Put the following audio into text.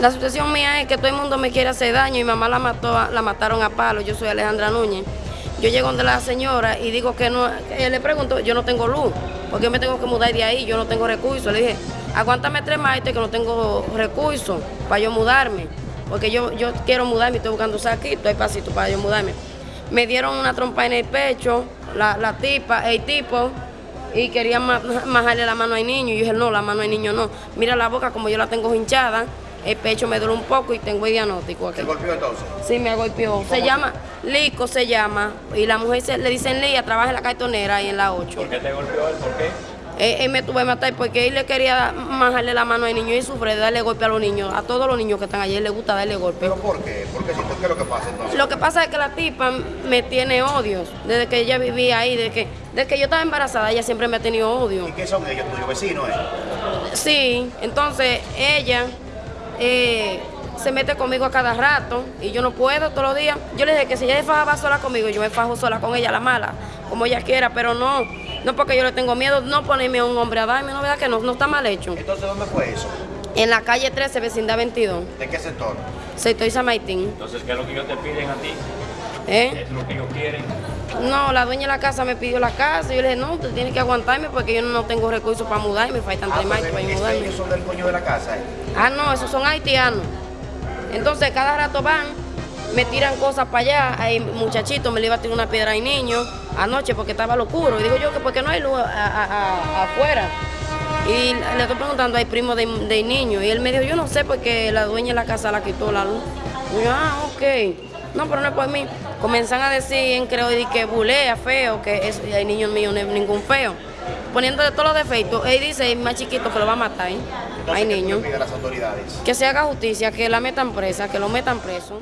La situación mía es que todo el mundo me quiere hacer daño y mamá la mató, la mataron a palo. Yo soy Alejandra Núñez. Yo llego donde la señora y digo que no, le pregunto, yo no tengo luz, porque yo me tengo que mudar de ahí, yo no tengo recursos. Le dije, aguántame tres meses que no tengo recursos para yo mudarme, porque yo, yo quiero mudarme, estoy buscando saquito, hay pasito para yo mudarme. Me dieron una trompa en el pecho, la, la tipa, el tipo, y quería majarle la mano al niño. Y yo dije, no, la mano al niño no. Mira la boca como yo la tengo hinchada, el pecho me duele un poco y tengo el diagnóstico aquí. ¿Se golpeó entonces? Sí, me golpeó. Se llama, Lico se llama, y la mujer se, le dicen Lía, trabaja en la cartonera y en la 8. ¿Por qué te golpeó él? ¿Por qué? Él, él me tuve que matar porque él le quería majarle la mano al niño y sufre de darle golpe a los niños. A todos los niños que están allí, él le gusta darle golpe. ¿Pero por qué? ¿Por qué? ¿Qué es lo que pasa entonces? Lo que pasa es que la tipa me tiene odios. Desde que ella vivía ahí, desde que, desde que yo estaba embarazada, ella siempre me ha tenido odio. ¿Y qué son ellos, tuyos vecinos? Eh? Sí, entonces ella eh, se mete conmigo a cada rato y yo no puedo todos los días. Yo le dije que si ella se fajaba sola conmigo, yo me fajo sola con ella, la mala, como ella quiera, pero no, no porque yo le tengo miedo, no ponerme a un hombre a darme, no verdad que no, no está mal hecho. Entonces, ¿dónde fue eso? En la calle 13, vecindad 22, ¿De qué sector? sector San Martín. Entonces, ¿qué es lo que ellos te piden a ti? ¿Eh? ¿Es lo que ellos quieren? No, la dueña de la casa me pidió la casa y yo le dije, no, usted tiene que aguantarme porque yo no tengo recursos para mudarme, faltan Ah, tres meses para mudarme. ellos son del dueño de la casa. eh. Ah, no, esos son haitianos. Entonces, cada rato van, me tiran cosas para allá. Hay muchachitos, me le iba a tirar una piedra al niño anoche porque estaba locuro. Y digo yo que porque no hay luz a- a- a- afuera. Y le estoy preguntando al primo del del niño. Y él me dijo, yo no sé porque la dueña de la casa la quitó la luz. Y yo, ah, ok. No, pero no es por mí. Comienzan a decir en creo y que bulea, feo, que es, el niño mío no es ningún feo. Poniéndole todos los defectos. Él dice, el más chiquito, que lo va a matar. ¿eh? Entonces, Hay ¿qué tú le niño. pides a las autoridades? Que se haga justicia, que la metan presa, que lo metan preso.